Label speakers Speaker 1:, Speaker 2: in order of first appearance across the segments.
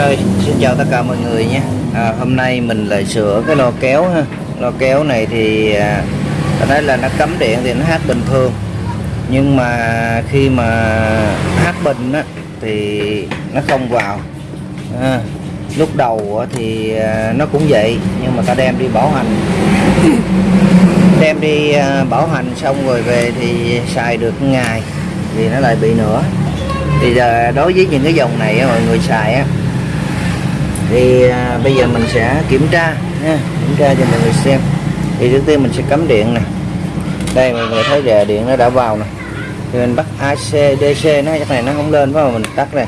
Speaker 1: Rồi, xin chào tất cả mọi người nhé. À, Hôm nay mình lại sửa cái lo kéo ha. Lo kéo này thì à, ta thấy là nó cấm điện thì nó hát bình thường. Nhưng mà khi mà hát bình á, thì nó không vào. À, Lúc đầu thì à, nó cũng vậy Nhưng mà ta đem đi bảo hành. Đem đi à, bảo hành xong rồi về thì xài được ngày Thì nó lại bị nữa. Thì giờ đối với những cái dòng này mọi người xài á thì à, bây giờ mình sẽ kiểm tra nha kiểm tra cho mọi người xem. Thì trước tiên mình sẽ cắm điện nè. Đây mọi người thấy rè điện nó đã vào nè. Thì mình bắt AC DC nó chắc này nó không lên phải mà mình tắt này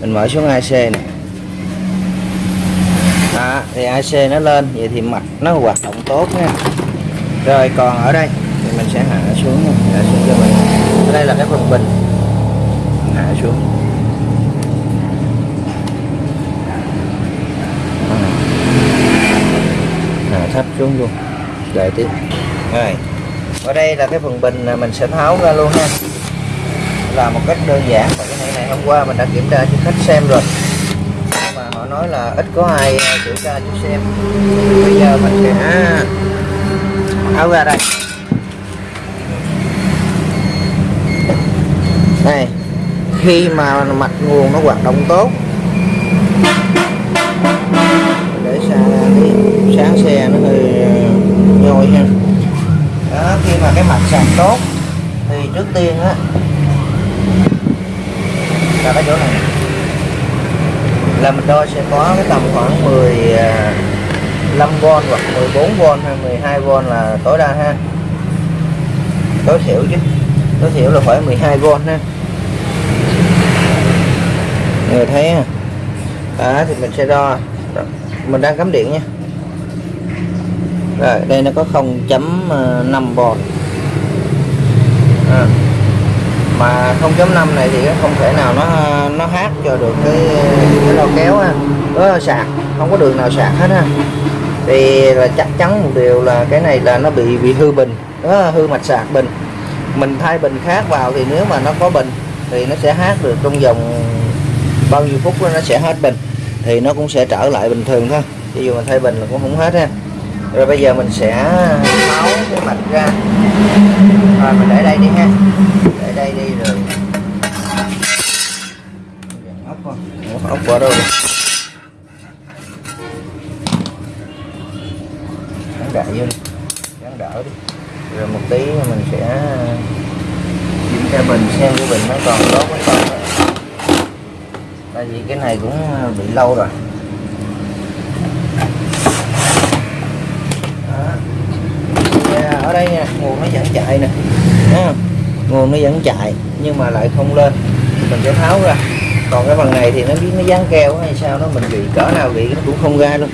Speaker 1: mình mở xuống AC nè. Đó, thì AC nó lên vậy thì mạch nó hoạt động tốt nha. Rồi còn ở đây thì mình sẽ hạ xuống hạ xuống cho mình. Ở đây là cái phần bình. Hạ xuống. À, xuống luôn. Đợi tiếp rồi. Ở đây là cái phần bình là mình sẽ tháo ra luôn ha. Là một cách đơn giản và cái này này hôm qua mình đã kiểm tra cho khách xem rồi. Nhưng mà họ nói là ít có ai ờ, kiểm tra cho xem. Bây giờ mình sẽ à, tháo ra đây. Này. khi mà mạch nguồn nó hoạt động tốt để xa cái sáng xe nó hơi ờ, nhồi ha. Đó, khi mà cái mạch sạc tốt thì trước tiên á, là cái chỗ này. Là mình đo sẽ có cái tầm khoảng 15V ờ, hoặc 14V hay 12V là tối đa ha. Tối thiểu chứ, tối thiểu là phải 12V ha. Người thấy ha. Đó, thì mình sẽ đo. Mình đang cắm điện nha rồi đây nó có 0.5 V à. mà 0.5 này thì không thể nào nó nó hát cho được cái cái lo kéo ha. Đó sạc. Không có đường nào sạc hết ha. Thì là chắc chắn một điều là cái này là nó bị bị hư bình. Đó, hư mạch sạc bình. Mình thay bình khác vào thì nếu mà nó có bình thì nó sẽ hát được trong vòng bao nhiêu phút nó sẽ hết bình. Thì nó cũng sẽ trở lại bình thường thôi. Ví dụ mình thay bình là cũng không hết ha rồi bây giờ mình sẽ máu cái mạch ra. Rồi, mình để đây đi ha. Để đây đi rồi. Ốc coi ốc qua đâu rồi gắn vô đi. Gắn đỡ đi. Rồi một tí mình sẽ kiểm tra bình xem cái bình nó còn tốt hay không. Tại vì cái này cũng bị lâu rồi Đó. Thì, à, ở đây nha, nguồn nó vẫn chạy nè, Thấy nguồn nó vẫn chạy, nhưng mà lại không lên. Mình sẽ tháo ra. Còn cái phần này thì nó biết nó dán keo hay sao nó mình bị cỡ nào bị nó cũng không ra luôn.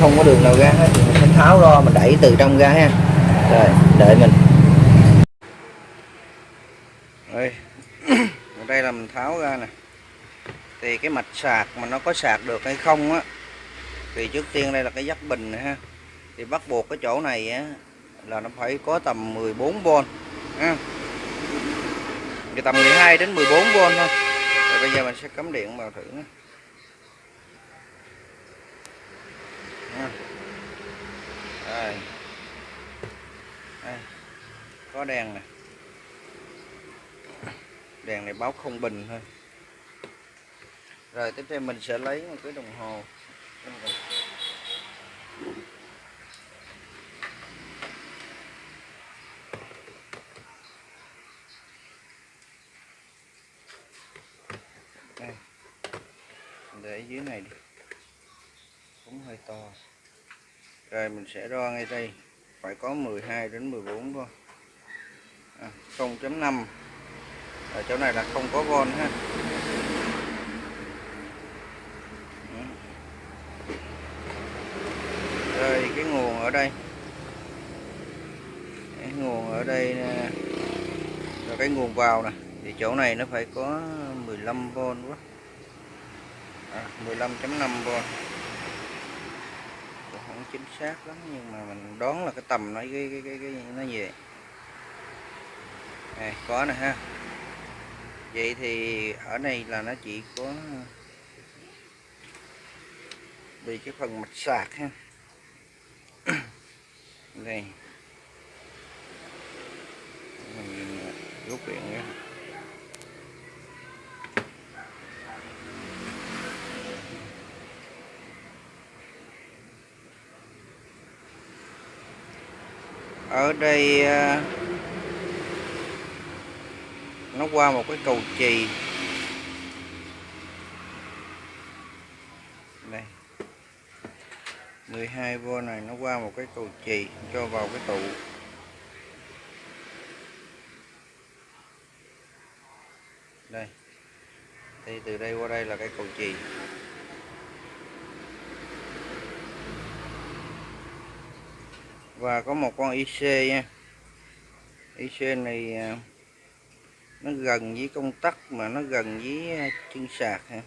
Speaker 1: Không có đường nào ra hết, thì mình sẽ tháo ra mình đẩy từ trong ra ha. Rồi, đợi mình. Đây. Ở đây là mình tháo ra nè. Thì cái mạch sạc mà nó có sạc được hay không á, thì trước tiên đây là cái dắt bình này ha. Thì bắt buộc cái chỗ này á là nó phải có tầm 14V ha. Thì tầm 12 đến 14V thôi. Rồi bây giờ mình sẽ cắm điện vào thử nữa. Đây. Đây. có đèn nè. Đèn này báo không bình thôi. Rồi, tiếp theo mình sẽ lấy một cái đồng hồ. Đây. Để dưới này đi. Cũng hơi to. Rồi mình sẽ đo ngay đây. Phải có 12 đến 14 thôi à, 0.5 ở chỗ này là không có von ha. Rồi cái nguồn ở đây. Cái nguồn ở đây nè. rồi cái nguồn vào nè. Thì chỗ này nó phải có 15V quá. À, 15.5V không chính xác lắm nhưng mà mình đoán là cái tầm nó cái cái cái, cái nó về này có nè ha. Vậy thì ở đây là nó chỉ có bị cái phần mạch sạc ha. Đây. Mình rút điện ra. Ở đây ờ, nó qua một cái cầu chì. Đây. 12V này, nó qua một cái cầu chì cho vào cái tụ đây. Thì từ đây qua đây là cái cầu chì. Và có một con IC nha. IC này à, nó gần với công tắc mà nó gần với à, chân sạc ha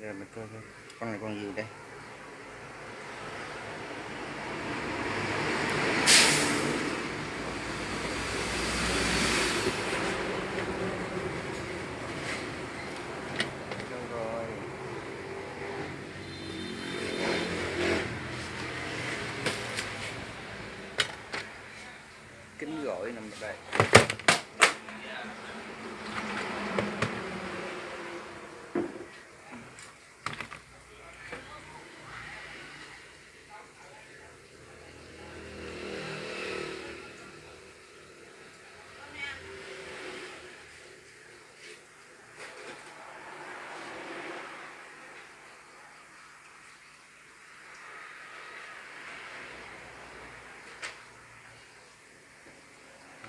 Speaker 1: rồi mình coi coi, con này con gì đây đâu rồi kính gọi nằm đây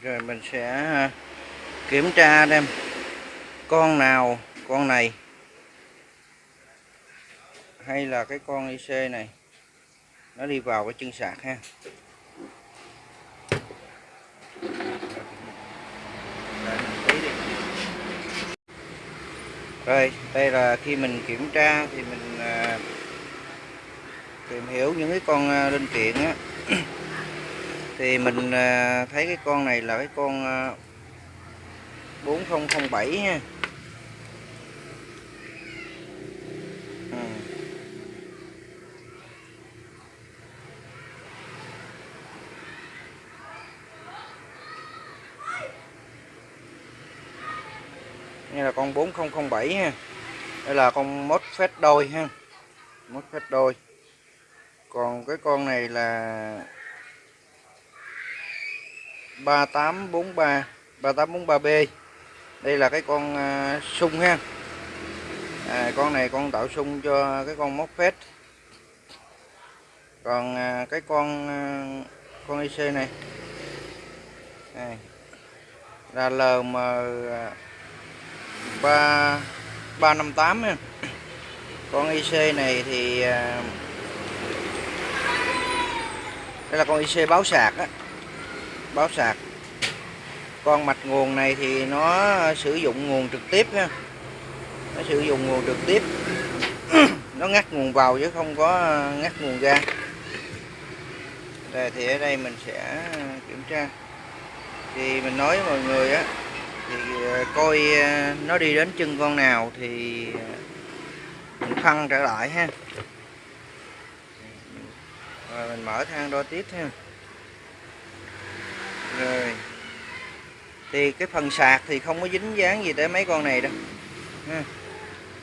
Speaker 1: rồi mình sẽ à, kiểm tra đem con nào con này. Hay là cái con IC này nó đi vào cái chân sạc ha. Rồi đây là khi mình kiểm tra thì mình à, tìm hiểu những cái con à, linh kiện á thì mình à, thấy cái con này là cái con à, 4007 ha. Ừ. Đây là con 4007 ha. Đây là con mốt phép đôi ha. Mốt phép đôi. Còn cái con này là 3843 3843B đây là cái con uh, sung ha. À, con này con tạo sung cho cái con móc phết. Còn à, cái con à, con IC này. Này là LM 3 358 ha. Con IC này thì à, đây là con IC báo sạc á báo sạc. Con mạch nguồn này thì nó sử dụng nguồn trực tiếp ha nó sử dụng nguồn trực tiếp. Nó ngắt nguồn vào chứ không có ờ, ngắt nguồn ra. Đây, thì ở đây mình sẽ ờ, kiểm tra. Thì mình nói với mọi người á, thì ờ, coi nó đi đến chân con nào thì mình phân trở lại ha. Rồi mình mở thang đo tiếp ha rồi. Thì cái phần sạc thì không có dính dáng gì tới mấy con này đâu. Ha.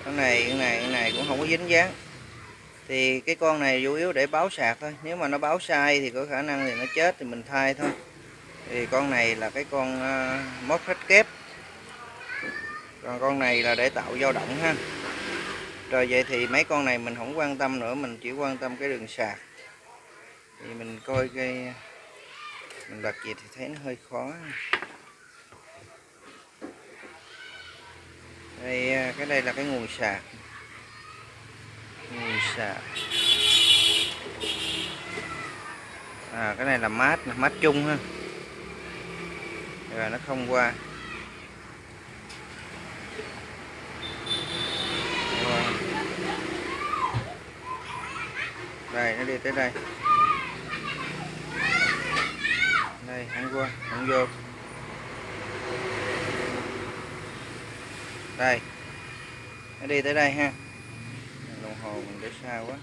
Speaker 1: con này con này con này cũng không có dính dáng. Thì cái con này chủ yếu để báo sạc thôi. Nếu mà nó báo sai thì có khả năng thì nó chết thì mình thay thôi. Thì con này là cái con uh, móc hết kép. Còn con này là để tạo dao động ha. Rồi vậy thì mấy con này mình không quan tâm nữa mình chỉ quan tâm cái đường sạc. Thì mình coi cái mình đặt gì thì thấy nó hơi khó. Đây à, cái đây là cái nguồn sạc nguồn sạc à cái này là mát mát chung ha. Rồi nó không qua. Đây, nó đi tới đây. qua không vô. Đây. Nó đi tới đây ha. Đồng hồ mình để xa quá.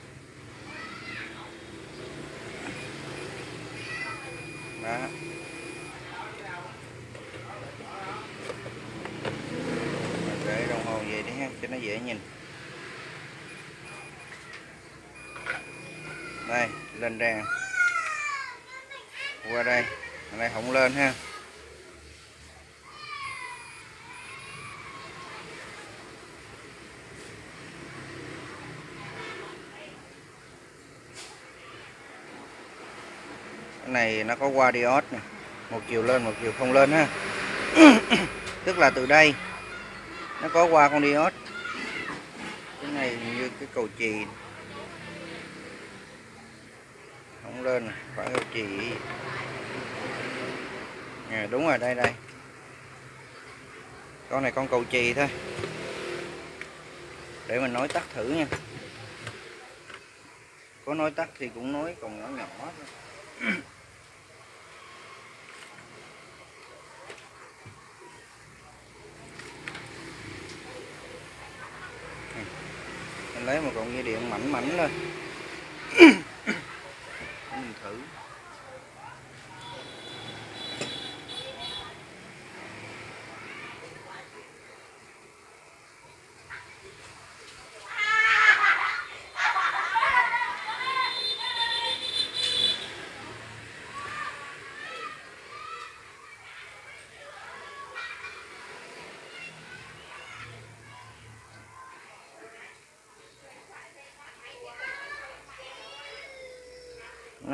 Speaker 1: Đó. Để đồng hồ về đi ha, cho nó dễ nhìn. Đây, lên đèn. Qua đây này không lên ha. Cái này nó có qua diode nè. Một chiều lên, một chiều không lên ha. Tức là từ đây, nó có qua con diode. Cái này như cái cầu chì. Không lên phải cầu chì à, đúng rồi đây đây. Con này con cầu chì thôi. Để mình nói tắt thử nha. Có nói tắt thì cũng nói còn nhỏ nhỏ thôi mình lấy một cọng dây điện mảnh mảnh lên. Mình thử.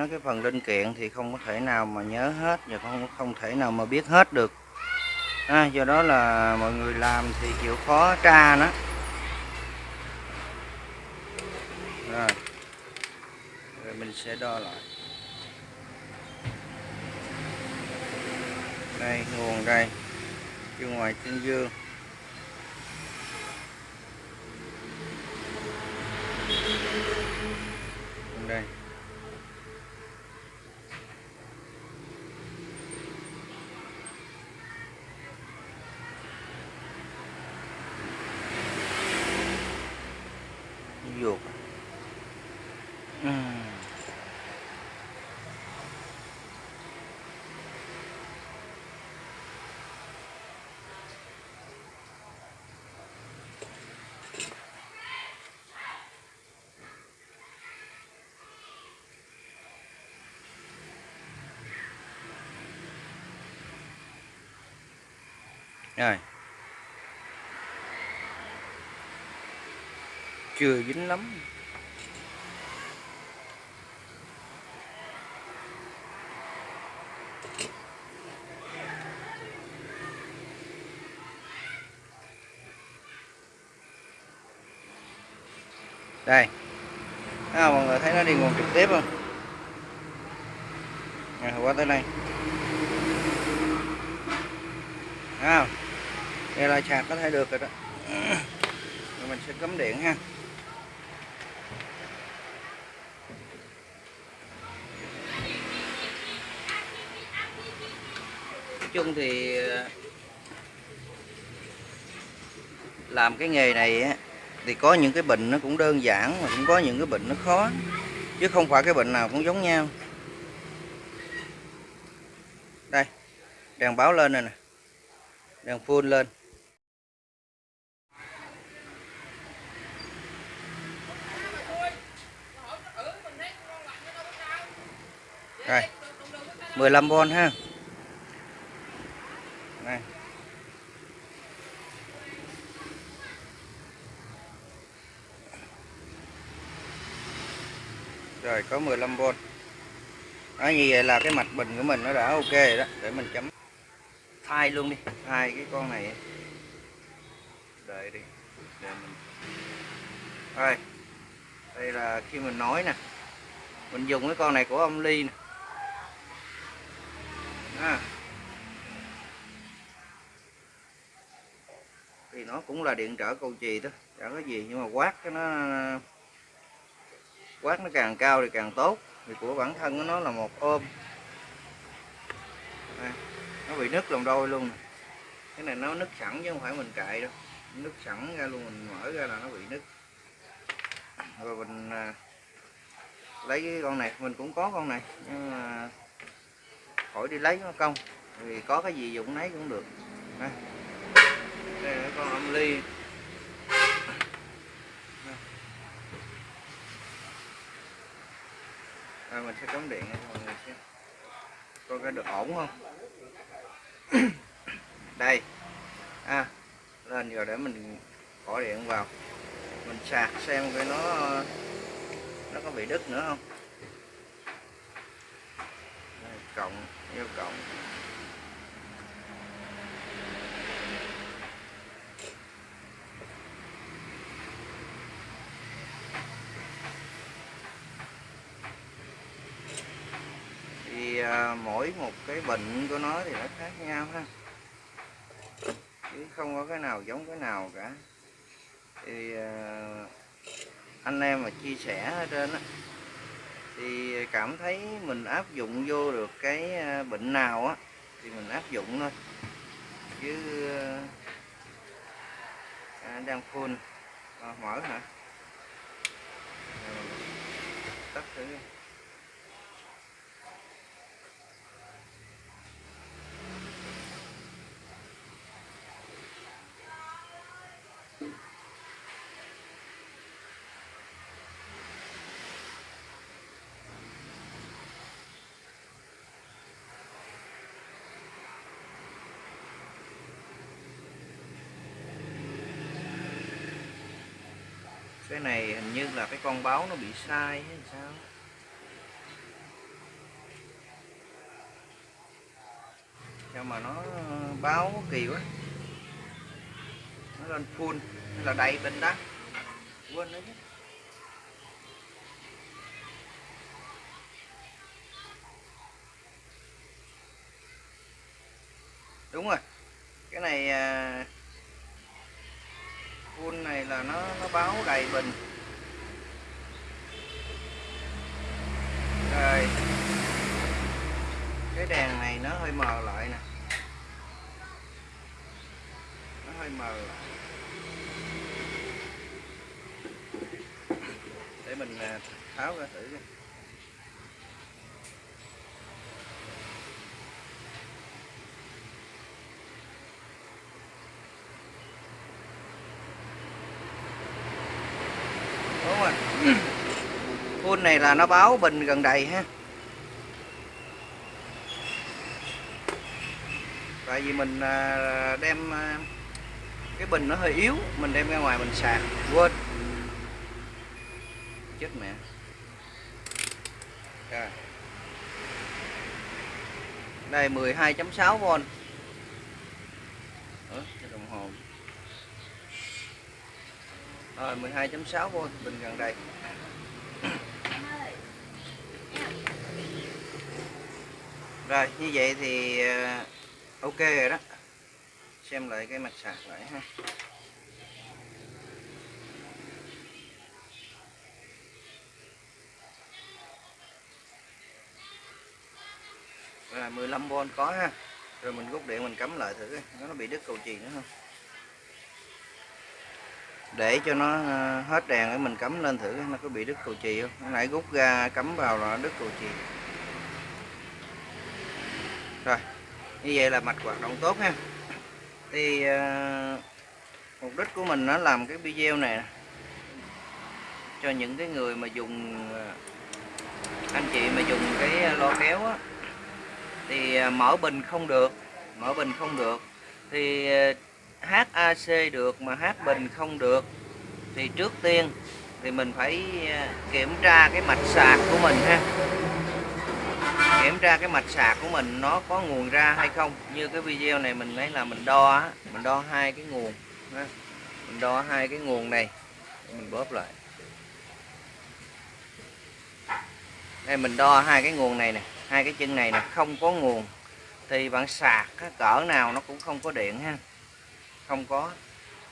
Speaker 1: Nói cái phần linh kiện thì không có thể nào mà nhớ hết và không không thể nào mà biết hết được. À, do đó là mọi người làm thì chịu khó tra nó. Rồi. Rồi mình sẽ đo lại. Đây nguồn đây. Bên ngoài chân dương. Đây. Rồi. Chưa dính lắm. Đây. À, mọi người thấy nó đi nguồn trực tiếp không? À, qua tới đây. À, đây là sạc có thể được rồi đó. Rồi mình sẽ cắm điện ha. Nói chung thì ờ, làm cái nghề này á, thì có những cái bệnh nó cũng đơn giản mà cũng có những cái bệnh nó khó. Chứ không phải cái bệnh nào cũng giống nhau. Đây đèn báo lên rồi nè. Đèn full lên Rồi 15V ha. Này, Rồi có 15V Đó như vậy là cái mạch bình của mình nó đã ok rồi đó. Để mình chấm. Thay luôn đi. Thay cái con này. Đợi đi. Để mình. Rồi Đây là khi mình nói nè. Mình dùng cái con này của ông Ly nè à. thì nó cũng là điện trở cầu chì đó chẳng có gì nhưng mà quát cái nó quát nó càng cao thì càng tốt. Vì của bản thân của nó là một ôm. À, nó bị nứt lòng đôi luôn cái này nó nứt sẵn chứ không phải mình cạy đâu. Nứt sẵn ra luôn mình mở ra là nó bị nứt. Rồi mình à, lấy cái con này mình cũng có con này nhưng mà khỏi đi lấy nó công. Vì có cái gì dụng lấy cũng được. Đây, đây là con âm ly. À, mình sẽ cắm điện cho mọi người xem. Coi cái được ổn không? Đây. À lên giờ để mình bỏ điện vào. Mình sạc xem cái nó nó có bị đứt nữa không đây, cộng vô cộng. Thì à, mỗi một cái bệnh của nó thì nó khác nhau ha. Chứ không có cái nào giống cái nào cả. Thì à, anh em mà chia sẻ ở trên á thì cảm thấy mình áp dụng vô được cái à, bệnh nào á thì mình áp dụng thôi. Chứ à, đang full à, mở hả? À, tắt thử cái này hình như là cái con báo nó bị sai hay sao? Sao mà nó ờ, báo kỳ quá. Nó lên full hay là đầy bên đó. Quên đấy chứ. Đúng rồi. Cái này ờ, full này là nó nó báo đầy bình. Rồi cái đèn này nó hơi mờ lại nè. Nó hơi mờ lại. Để mình à, tháo ra thử coi. đúng rồi full này là nó báo bình gần đầy ha. Tại vì mình à, đem à, cái bình nó hơi yếu mình đem ra ngoài mình sạc quên. Chết mẹ. Rồi. đây 12.6V Ủa, cái đồng hồ. Rồi 12.6V bình gần đây. Rồi, như vậy thì ờ, ok rồi đó. Xem lại cái mặt sạc lại ha. Rồi 15V có ha. Rồi mình rút điện mình cắm lại thử nó bị đứt cầu chì nữa không? Để cho nó ờ, hết đèn để mình cắm lên thử nó có bị đứt cầu chì không? Nãy rút ra cắm vào là nó đứt cầu chì rồi như vậy là mạch hoạt động tốt ha. Thì uh, mục đích của mình nó làm cái video này cho những cái người mà dùng ờ, anh chị mà dùng cái lo kéo á. Thì ờ, mở bình không được mở bình không được. Thì hát HAC được mà H bình không được. Thì trước tiên thì mình phải kiểm tra cái mạch sạc của mình ha kiểm tra cái mạch sạc của mình nó có nguồn ra hay không? Như cái video này mình lấy là mình đo mình đo hai cái nguồn mình đo hai cái nguồn này. Mình bóp lại. Đây mình đo hai cái nguồn này nè hai cái chân này nè không có nguồn. Thì bạn sạc cỡ nào nó cũng không có điện ha. Không có.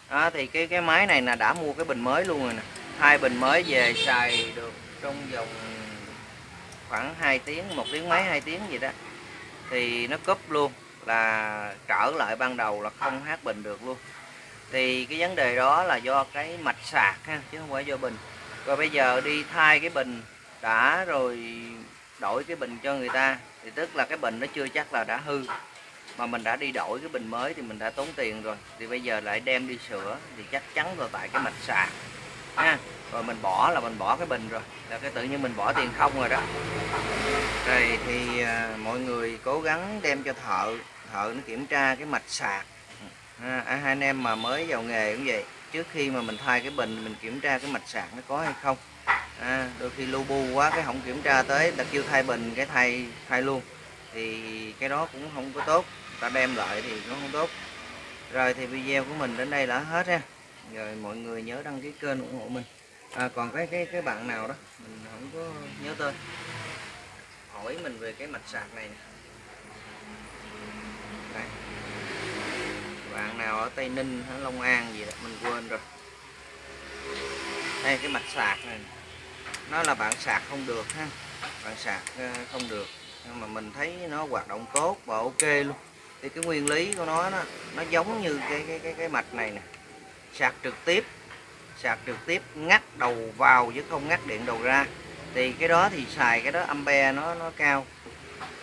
Speaker 1: Đó, thì cái cái máy này là đã mua cái bình mới luôn rồi nè. Hai bình mới về xài được trong vòng khoảng 2 tiếng một tiếng mấy hai tiếng gì đó. Thì nó cúp luôn là trở lại ban đầu là không hát bình được luôn. Thì cái vấn đề đó là do cái mạch sạc ha chứ không phải do bình. Rồi bây giờ đi thay cái bình đã rồi đổi cái bình cho người ta thì tức là cái bình nó chưa chắc là đã hư. Mà mình đã đi đổi cái bình mới thì mình đã tốn tiền rồi. Thì bây giờ lại đem đi sửa thì chắc chắn là tại cái mạch sạc. Ha rồi mình bỏ là mình bỏ cái bình rồi. Là cái tự nhiên mình bỏ tiền không rồi đó. Rồi thì à, mọi người cố gắng đem cho thợ thợ nó kiểm tra cái mạch sạc. À, hai anh em mà mới vào nghề cũng vậy trước khi mà mình thay cái bình mình kiểm tra cái mạch sạc nó có hay không. À, đôi khi lu bu quá cái không kiểm tra tới ta kêu thay bình cái thay thay luôn. Thì cái đó cũng không có tốt ta đem lại thì nó không tốt. Rồi thì video của mình đến đây là hết ha. Rồi mọi người nhớ đăng ký kênh ủng hộ mình à, còn cái cái cái bạn nào đó? Mình không có nhớ tên. Hỏi mình về cái mạch sạc này nè. Đây. bạn nào ở Tây Ninh hay Long An gì đó mình quên rồi. Đây cái mạch sạc này nó là bạn sạc không được ha. Bạn sạc ờ, không được. Nhưng mà mình thấy nó hoạt động tốt và ok luôn. Thì cái nguyên lý của nó nó, nó giống như cái cái cái cái mạch này nè. Sạc trực tiếp sạc trực tiếp ngắt đầu vào chứ không ngắt điện đầu ra. Thì cái đó thì xài cái đó ampe nó nó cao.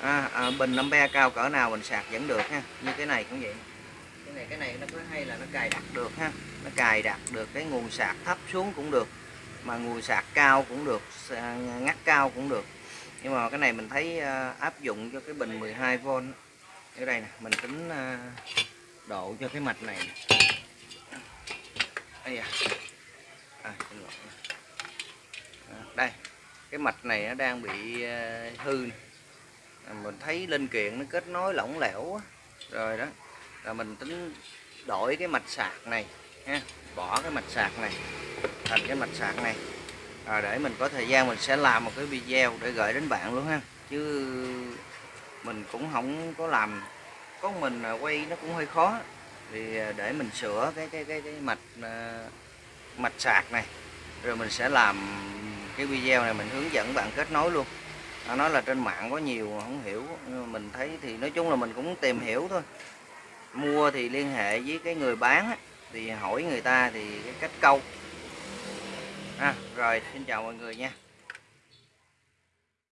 Speaker 1: À, à, bình ampe cao cỡ nào mình sạc vẫn được ha. Như cái này cũng vậy. Cái này cái này nó có hay là nó cài đặt được ha. Nó cài đặt được cái nguồn sạc thấp xuống cũng được mà nguồn sạc cao cũng được ngắt cao cũng được. Nhưng mà cái này mình thấy à, áp dụng cho cái bình 12V ở đây nè mình tính à, độ cho cái mạch này đây à, à đây cái mạch này nó đang bị ờ, hư à, mình thấy linh kiện nó kết nối lỏng lẻo quá. rồi đó là mình tính đổi cái mạch sạc này ha bỏ cái mạch sạc này thành cái mạch sạc này. À, để mình có thời gian mình sẽ làm một cái video để gửi đến bạn luôn ha. Chứ mình cũng không có làm. Có mình quay nó cũng hơi khó. Thì ờ, để mình sửa cái cái cái, cái mạch ờ, mạch sạc này rồi mình sẽ làm cái video này mình hướng dẫn bạn kết nối luôn. Nó nói là trên mạng có nhiều không hiểu nhưng mà mình thấy thì nói chung là mình cũng tìm hiểu thôi. Mua thì liên hệ với cái người bán thì hỏi người ta thì cái cách câu. À, rồi xin chào mọi người nha.